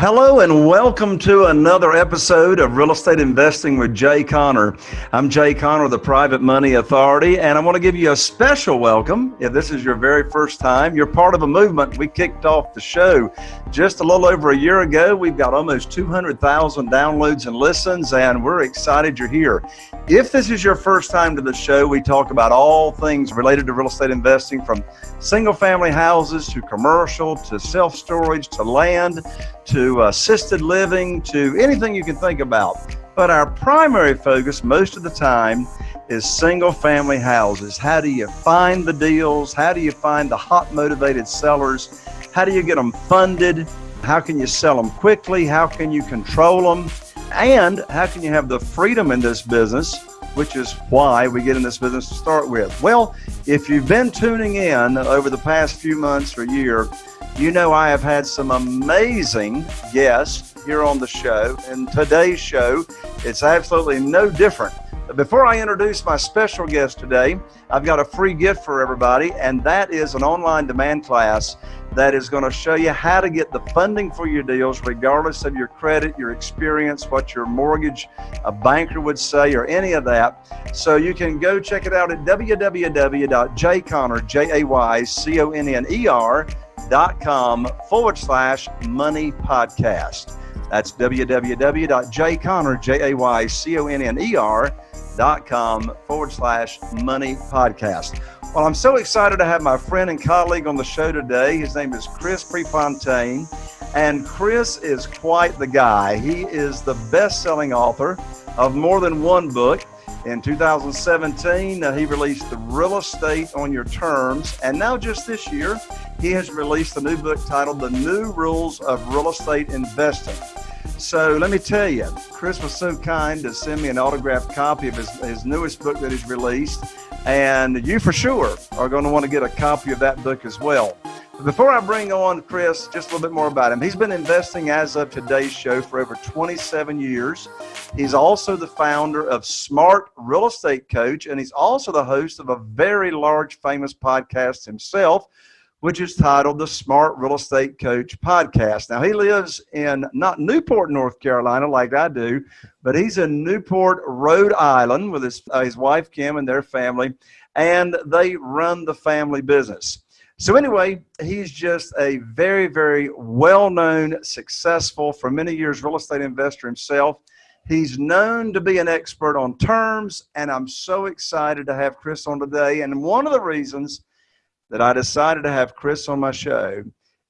hello and welcome to another episode of Real Estate Investing with Jay Conner. I'm Jay Conner, the Private Money Authority, and I want to give you a special welcome. If this is your very first time, you're part of a movement. We kicked off the show just a little over a year ago. We've got almost 200,000 downloads and listens, and we're excited you're here. If this is your first time to the show, we talk about all things related to real estate investing from single family houses to commercial to self storage to land to Uh, assisted living to anything you can think about. But our primary focus most of the time is single family houses. How do you find the deals? How do you find the hot motivated sellers? How do you get them funded? How can you sell them quickly? How can you control them? And how can you have the freedom in this business, which is why we get in this business to start with? Well, if you've been tuning in over the past few months or year, you know I have had some amazing guests here on the show. And today's show, it's absolutely no different. Before I introduce my special guest today, I've got a free gift for everybody, and that is an online demand class that is going to show you how to get the funding for your deals, regardless of your credit, your experience, what your mortgage a banker would say, or any of that. So you can go check it out at www.jayconner, J-A-Y-C-O-N-N-E-R dot com forward slash money podcast. That's www.jayconner, J-A-Y-C-O-N-N-E-R dot com forward slash money podcast. Well, I'm so excited to have my friend and colleague on the show today. His name is Chris Prefontaine, and Chris is quite the guy. He is the best-selling author of more than one book. In 2017, uh, he released The Real Estate on Your Terms. And now, just this year, he has released a new book titled The New Rules of Real Estate Investing. So let me tell you, Chris was so kind to send me an autographed copy of his, his newest book that he's released. And you for sure are going to want to get a copy of that book as well. Before I bring on Chris, just a little bit more about him. He's been investing as of today's show for over 27 years. He's also the founder of Smart Real Estate Coach, and he's also the host of a very large, famous podcast himself, which is titled the Smart Real Estate Coach Podcast. Now, he lives in not Newport, North Carolina, like I do, but he's in Newport, Rhode Island with his, uh, his wife, Kim, and their family, and they run the family business. So anyway, he's just a very, very well-known, successful, for many years, real estate investor himself. He's known to be an expert on terms, and I'm so excited to have Chris on today. And one of the reasons that I decided to have Chris on my show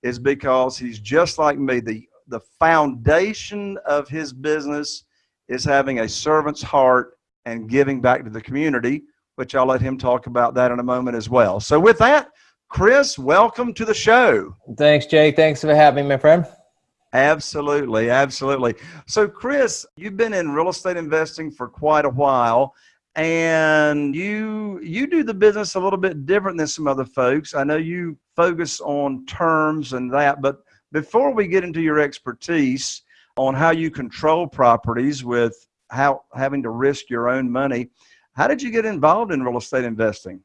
is because he's just like me. The, the foundation of his business is having a servant's heart and giving back to the community, which I'll let him talk about that in a moment as well. So with that, Chris, welcome to the show. Thanks, Jay. Thanks for having me, my friend. Absolutely, absolutely. So, Chris, you've been in real estate investing for quite a while, and you you do the business a little bit different than some other folks. I know you focus on terms and that, but before we get into your expertise on how you control properties with how having to risk your own money, how did you get involved in real estate investing?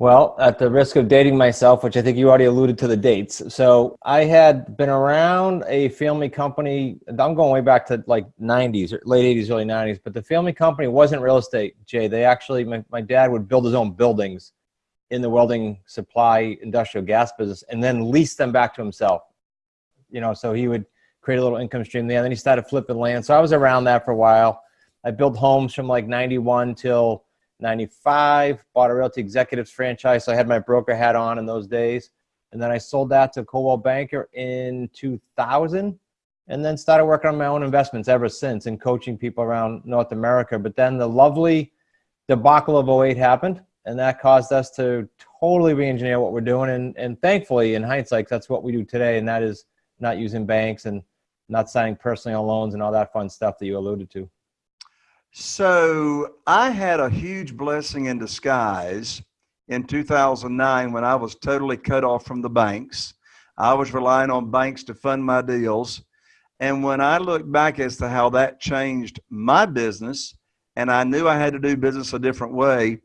Well, at the risk of dating myself, which I think you already alluded to the dates. So I had been around a family company. I'm going way back to like 90s, late 80s, early 90s. But the family company wasn't real estate, Jay. They actually, my, my dad would build his own buildings in the welding supply industrial gas business and then lease them back to himself. You know, so he would create a little income stream there. And then he started flipping land. So I was around that for a while. I built homes from like 91 till 95, bought a Realty Executives franchise. So I had my broker hat on in those days. And then I sold that to Coldwell Banker in 2000 and then started working on my own investments ever since and coaching people around North America. But then the lovely debacle of 08 happened and that caused us to totally re-engineer what we're doing. And, and thankfully, in hindsight, that's what we do today. And that is not using banks and not signing personal loans and all that fun stuff that you alluded to. So I had a huge blessing in disguise in 2009 when I was totally cut off from the banks. I was relying on banks to fund my deals. And when I look back as to how that changed my business, and I knew I had to do business a different way,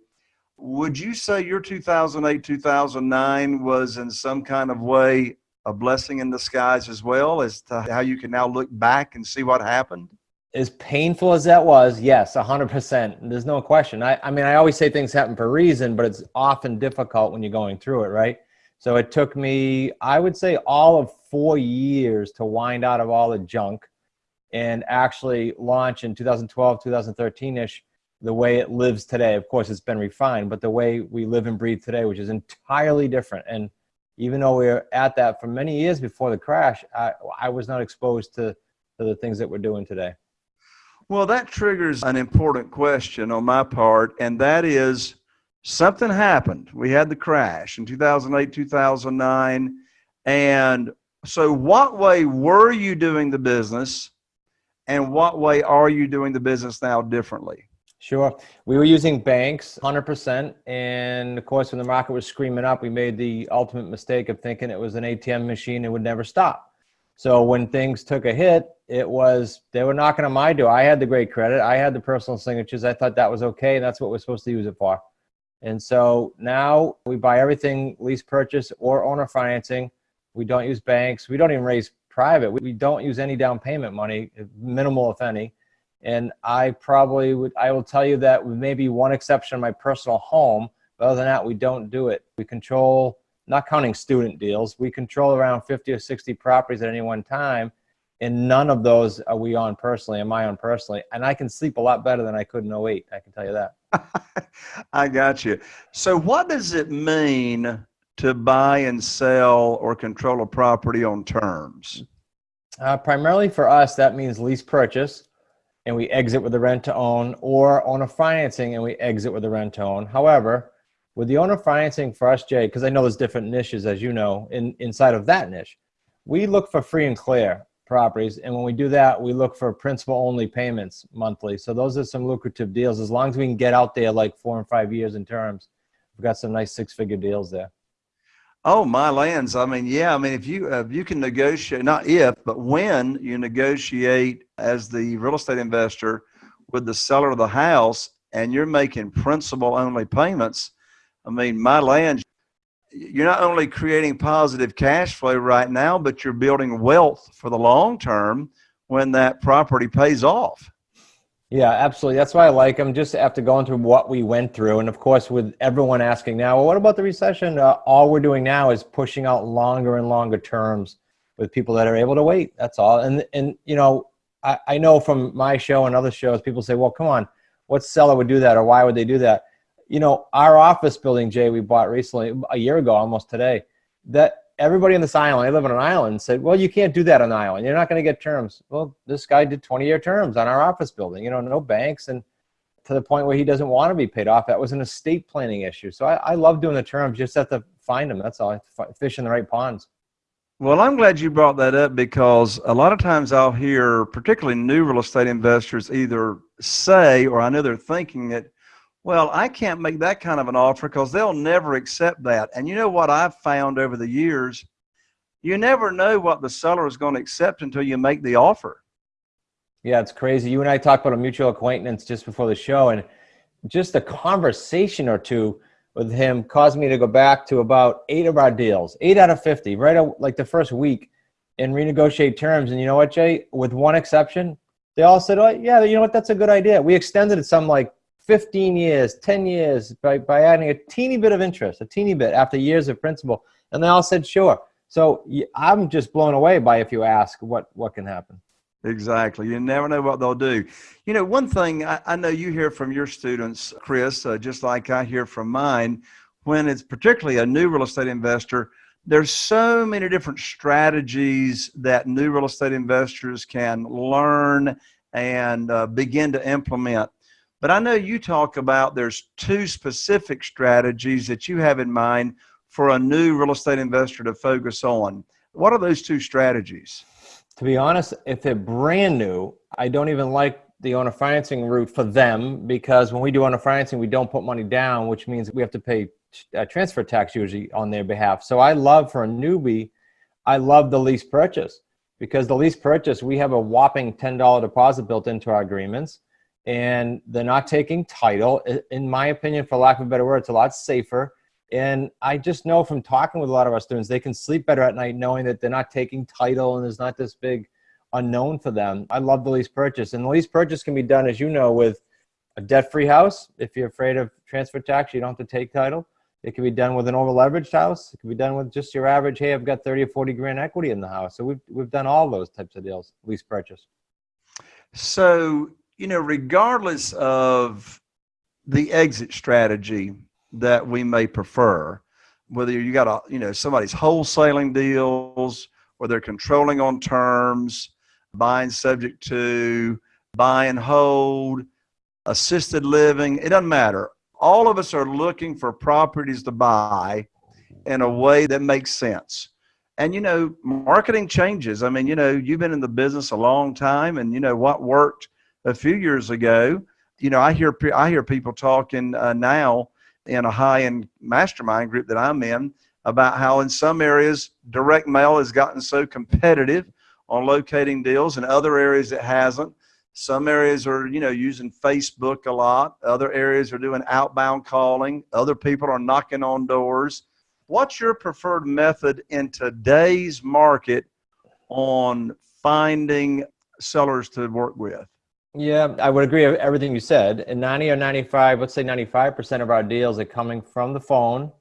would you say your 2008, 2009 was in some kind of way a blessing in disguise as well as to how you can now look back and see what happened? As painful as that was, yes, 100%. There's no question. I, I mean, I always say things happen for a reason, but it's often difficult when you're going through it, right? So it took me, I would say, all of four years to wind out of all the junk and actually launch in 2012, 2013 ish the way it lives today. Of course, it's been refined, but the way we live and breathe today, which is entirely different. And even though we were at that for many years before the crash, I, I was not exposed to, to the things that we're doing today. Well, that triggers an important question on my part, and that is something happened. We had the crash in 2008, 2009. And so, what way were you doing the business, and what way are you doing the business now differently? Sure. We were using banks 100%. And of course, when the market was screaming up, we made the ultimate mistake of thinking it was an ATM machine and would never stop. So when things took a hit, it was, they were knocking on my door. I had the great credit. I had the personal signatures. I thought that was okay. And that's what we're supposed to use it for. And so now we buy everything lease purchase or owner financing. We don't use banks. We don't even raise private. We don't use any down payment money, minimal if any. And I probably would, I will tell you that with maybe one exception, my personal home, but other than that, we don't do it. We control, not counting student deals, we control around 50 or 60 properties at any one time. And none of those are we on personally, am I on personally. And I can sleep a lot better than I could in 08, I can tell you that. I got you. So what does it mean to buy and sell or control a property on terms? Uh, primarily for us, that means lease purchase and we exit with a rent to own or owner financing and we exit with a rent to own. However, with the owner financing for us, Jay, because I know there's different niches, as you know, in, inside of that niche, we look for free and clear properties. And when we do that, we look for principal only payments monthly. So those are some lucrative deals. As long as we can get out there like four and five years in terms, we've got some nice six figure deals there. Oh, my lands. I mean, yeah. I mean, if you uh, you can negotiate, not if, but when you negotiate as the real estate investor with the seller of the house, and you're making principal only payments. I mean, my land. You're not only creating positive cash flow right now, but you're building wealth for the long term when that property pays off. Yeah, absolutely. That's why I like them. Just after going through what we went through, and of course, with everyone asking now, well, what about the recession? Uh, all we're doing now is pushing out longer and longer terms with people that are able to wait. That's all. And and you know, I, I know from my show and other shows, people say, well, come on, what seller would do that, or why would they do that? You know, our office building, Jay, we bought recently, a year ago, almost today. That everybody on this island, I live on an island, said, well, you can't do that on an island. You're not going to get terms. Well, this guy did 20 year terms on our office building, you know, no banks. And to the point where he doesn't want to be paid off. That was an estate planning issue. So I, I love doing the terms. Just have to find them. That's all. Fish in the right ponds. Well, I'm glad you brought that up because a lot of times I'll hear, particularly new real estate investors, either say, or I know they're thinking it, well, I can't make that kind of an offer because they'll never accept that. And you know what I've found over the years? You never know what the seller is going to accept until you make the offer. Yeah, it's crazy. You and I talked about a mutual acquaintance just before the show, and just a conversation or two with him caused me to go back to about eight of our deals, eight out of 50, right like the first week, and renegotiate terms. And you know what, Jay? With one exception, they all said, oh, yeah, you know what? That's a good idea. We extended it some like 15 years, 10 years by, by adding a teeny bit of interest, a teeny bit after years of principal. And they all said, sure. So I'm just blown away by if you ask what, what can happen. Exactly. You never know what they'll do. You know, one thing I, I know you hear from your students, Chris, uh, just like I hear from mine, when it's particularly a new real estate investor, there's so many different strategies that new real estate investors can learn and uh, begin to implement. But I know you talk about there's two specific strategies that you have in mind for a new real estate investor to focus on. What are those two strategies? To be honest, if they're brand new, I don't even like the owner financing route for them because when we do owner financing, we don't put money down, which means we have to pay uh, transfer tax usually on their behalf. So I love for a newbie, I love the lease purchase because the lease purchase, we have a whopping $10 deposit built into our agreements and they're not taking title. In my opinion, for lack of a better word, it's a lot safer. And I just know from talking with a lot of our students, they can sleep better at night knowing that they're not taking title and there's not this big unknown for them. I love the lease purchase. And the lease purchase can be done, as you know, with a debt-free house. If you're afraid of transfer tax, you don't have to take title. It can be done with an over-leveraged house. It can be done with just your average, hey, I've got 30 or 40 grand equity in the house. So we've, we've done all those types of deals, lease purchase. So, you know, regardless of the exit strategy that we may prefer, whether you got a, you know, somebody's wholesaling deals or they're controlling on terms, buying subject to, buy and hold, assisted living, it doesn't matter. All of us are looking for properties to buy in a way that makes sense. And you know, marketing changes. I mean, you know, you've been in the business a long time and you know what worked a few years ago. You know, I hear I hear people talking uh, now in a high-end mastermind group that I'm in about how in some areas direct mail has gotten so competitive on locating deals and other areas it hasn't some areas are you know using facebook a lot other areas are doing outbound calling other people are knocking on doors what's your preferred method in today's market on finding sellers to work with yeah, I would agree with everything you said. And 90 or 95, let's say 95% of our deals are coming from the phone.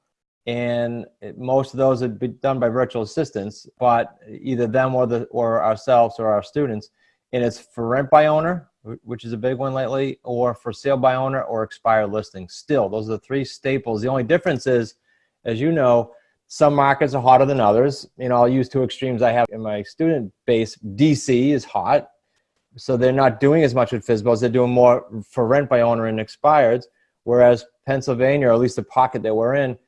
And most of those would be done by virtual assistants, but either them or the or ourselves or our students. And it's for rent by owner, which is a big one lately, or for sale by owner or expired listing. Still, those are the three staples. The only difference is, as you know, some markets are hotter than others. You know, I'll use two extremes I have in my student base. DC is hot so they're not doing as much with FSBOs. They're doing more for rent by owner and expireds. Whereas Pennsylvania, or at least the pocket that we're in,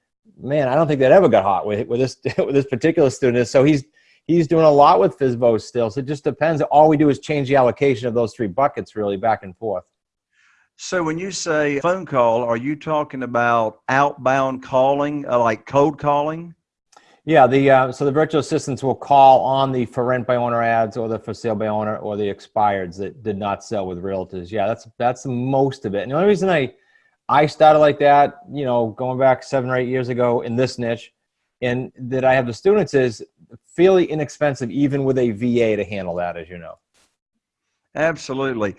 man, I don't think that ever got hot with with this with this particular student. So he's he's doing a lot with FSBOs still. So it just depends. All we do is change the allocation of those three buckets really back and forth. So when you say phone call, are you talking about outbound calling, uh, like cold calling? Yeah, the uh, so the virtual assistants will call on the for rent by owner ads or the for sale by owner or the expireds that did not sell with realtors. Yeah, that's that's the most of it. And the only reason I I started like that, you know, going back seven or eight years ago in this niche, and that I have the students is fairly inexpensive, even with a VA to handle that, as you know. Absolutely.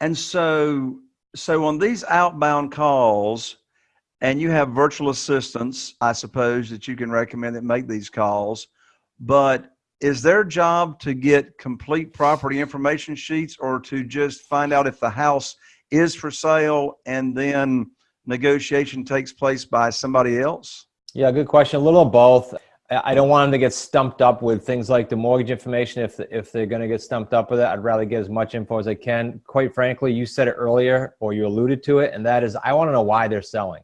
And so so on these outbound calls, and you have virtual assistants, I suppose, that you can recommend that make these calls. But is their job to get complete property information sheets or to just find out if the house is for sale and then negotiation takes place by somebody else? Yeah, good question. A little of both. I don't want them to get stumped up with things like the mortgage information. If if they're going to get stumped up with it, I'd rather get as much info as I can. Quite frankly, you said it earlier, or you alluded to it, and that is I want to know why they're selling.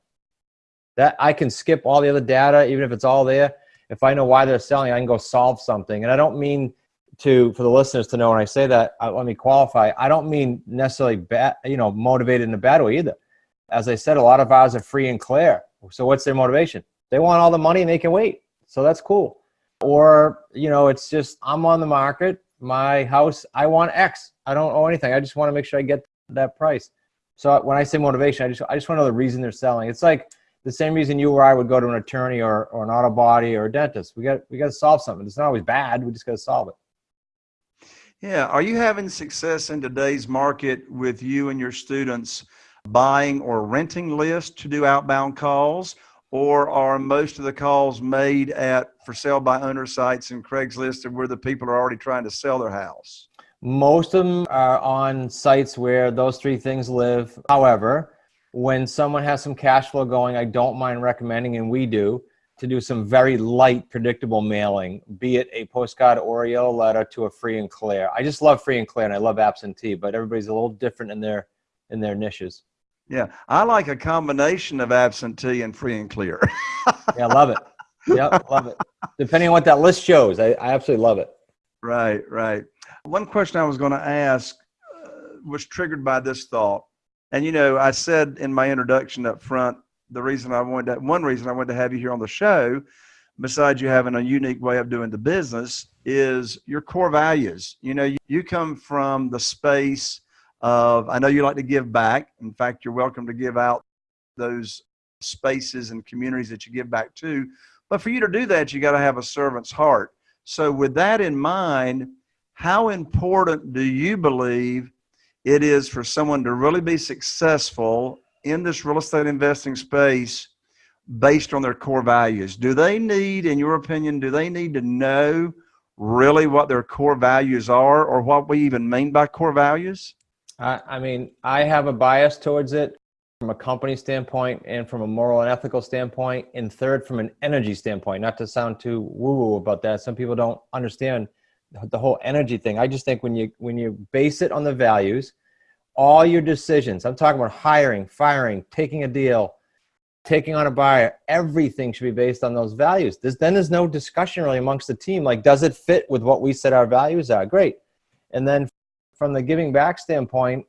That I can skip all the other data, even if it's all there. If I know why they're selling, I can go solve something. And I don't mean to for the listeners to know when I say that. Uh, let me qualify. I don't mean necessarily bad, you know, motivated in a bad way either. As I said, a lot of ours are free and clear. So what's their motivation? They want all the money and they can wait. So that's cool. Or you know, it's just I'm on the market. My house, I want X. I don't owe anything. I just want to make sure I get that price. So when I say motivation, I just I just want to know the reason they're selling. It's like the same reason you or I would go to an attorney or, or an auto body or a dentist. We got we got to solve something. It's not always bad. We just got to solve it. Yeah. Are you having success in today's market with you and your students buying or renting lists to do outbound calls? Or are most of the calls made at for sale by owner sites and Craigslist where the people are already trying to sell their house? Most of them are on sites where those three things live. However, when someone has some cash flow going, I don't mind recommending, and we do, to do some very light, predictable mailing, be it a postcard or a letter to a free and clear. I just love free and clear, and I love absentee, but everybody's a little different in their in their niches. Yeah, I like a combination of absentee and free and clear. yeah, love it. Yeah, love it. Depending on what that list shows, I, I absolutely love it. Right, right. One question I was going to ask uh, was triggered by this thought and you know, I said in my introduction up front, the reason I wanted to, one reason I wanted to have you here on the show, besides you having a unique way of doing the business, is your core values. You know, you, you come from the space of, I know you like to give back. In fact, you're welcome to give out those spaces and communities that you give back to. But for you to do that, you got to have a servant's heart. So, with that in mind, how important do you believe it is for someone to really be successful in this real estate investing space based on their core values? Do they need, in your opinion, do they need to know really what their core values are or what we even mean by core values? I, I mean, I have a bias towards it from a company standpoint and from a moral and ethical standpoint. And third, from an energy standpoint, not to sound too woo woo about that. Some people don't understand the whole energy thing. I just think when you, when you base it on the values, all your decisions, I'm talking about hiring, firing, taking a deal, taking on a buyer, everything should be based on those values. There's, then there's no discussion really amongst the team. Like, does it fit with what we said our values are? Great. And then from the giving back standpoint,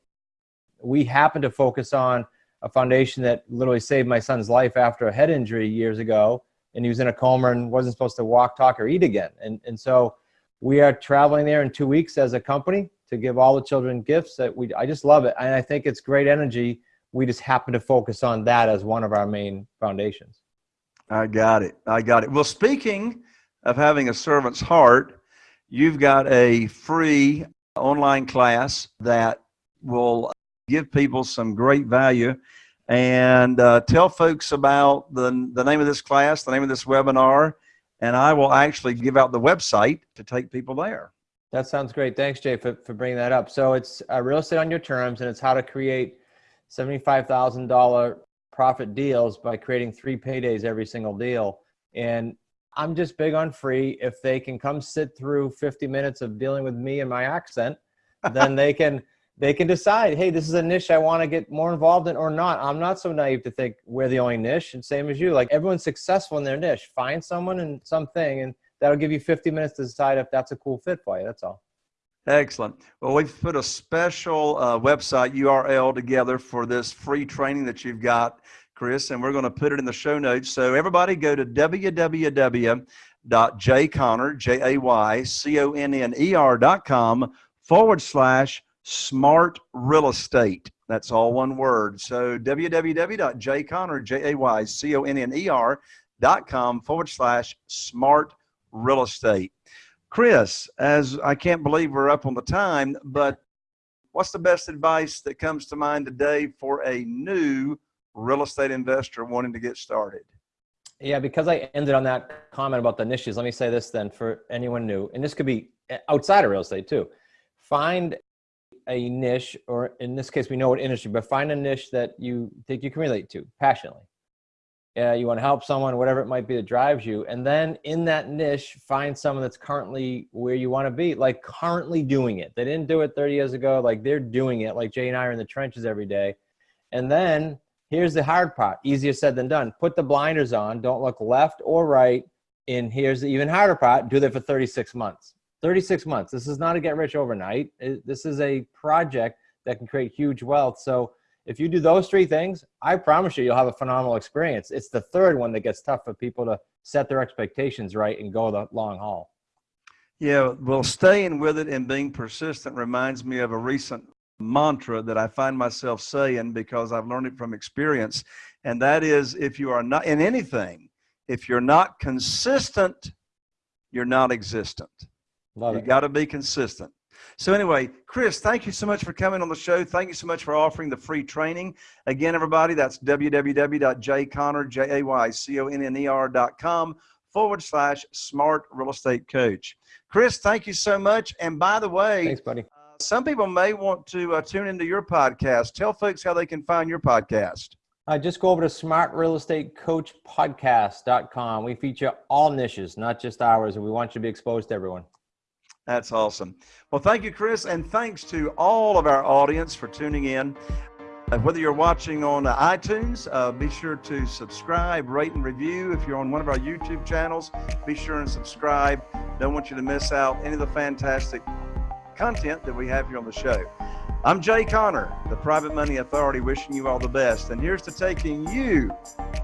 we happen to focus on a foundation that literally saved my son's life after a head injury years ago. And he was in a coma and wasn't supposed to walk, talk, or eat again. And, and so we are traveling there in two weeks as a company to give all the children gifts that we, I just love it. And I think it's great energy we just happen to focus on that as one of our main foundations. I got it. I got it. Well, speaking of having a servant's heart, you've got a free online class that will give people some great value and uh, tell folks about the, the name of this class, the name of this webinar, and I will actually give out the website to take people there. That sounds great. Thanks, Jay, for, for bringing that up. So it's uh, real estate on your terms, and it's how to create $75,000 profit deals by creating three paydays every single deal. And I'm just big on free. If they can come sit through 50 minutes of dealing with me and my accent, then they can they can decide, hey, this is a niche I want to get more involved in or not. I'm not so naive to think we're the only niche, and same as you. Like everyone's successful in their niche. Find someone and something, and that'll give you 50 minutes to decide if that's a cool fit for you. That's all. Excellent. Well, we've put a special uh, website URL together for this free training that you've got, Chris, and we're going to put it in the show notes. So everybody go to www.jayconner, J-A-Y-C-O-N-N-E-R dot com forward slash smart real estate. That's all one word. So www.jayconner, forward slash smart real estate. Chris, as I can't believe we're up on the time, but what's the best advice that comes to mind today for a new real estate investor wanting to get started? Yeah, because I ended on that comment about the niches, let me say this then for anyone new, and this could be outside of real estate too. Find a niche, or in this case, we know what industry, but find a niche that you think you can relate to passionately uh, you want to help someone, whatever it might be that drives you. And then in that niche, find someone that's currently where you want to be, like currently doing it. They didn't do it 30 years ago. Like they're doing it. Like Jay and I are in the trenches every day. And then here's the hard part, easier said than done. Put the blinders on, don't look left or right. And here's the even harder part, do that for 36 months. 36 months. This is not a get rich overnight. This is a project that can create huge wealth. So if you do those three things, I promise you, you'll have a phenomenal experience. It's the third one that gets tough for people to set their expectations right and go the long haul. Yeah, well, staying with it and being persistent reminds me of a recent mantra that I find myself saying because I've learned it from experience. And that is if you are not in anything, if you're not consistent, you're not existent. Love you got to be consistent. So anyway, Chris, thank you so much for coming on the show. Thank you so much for offering the free training. Again, everybody, that's www.jayconner, J-A-Y-C-O-N-N-E-R dot com forward slash smart real estate coach. Chris, thank you so much. And by the way, thanks, buddy. Uh, some people may want to uh, tune into your podcast. Tell folks how they can find your podcast. Uh, just go over to smartrealestatecoachpodcast.com. We feature all niches, not just ours, and we want you to be exposed to everyone. That's awesome. Well, thank you, Chris, and thanks to all of our audience for tuning in. Whether you're watching on iTunes, uh, be sure to subscribe, rate, and review. If you're on one of our YouTube channels, be sure and subscribe. Don't want you to miss out any of the fantastic content that we have here on the show. I'm Jay Conner, the Private Money Authority, wishing you all the best. And here's to taking you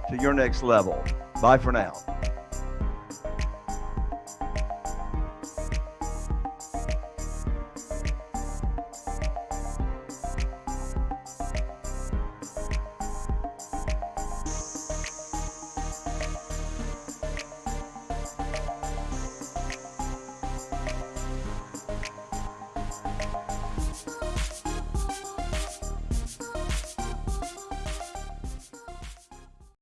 to your next level. Bye for now.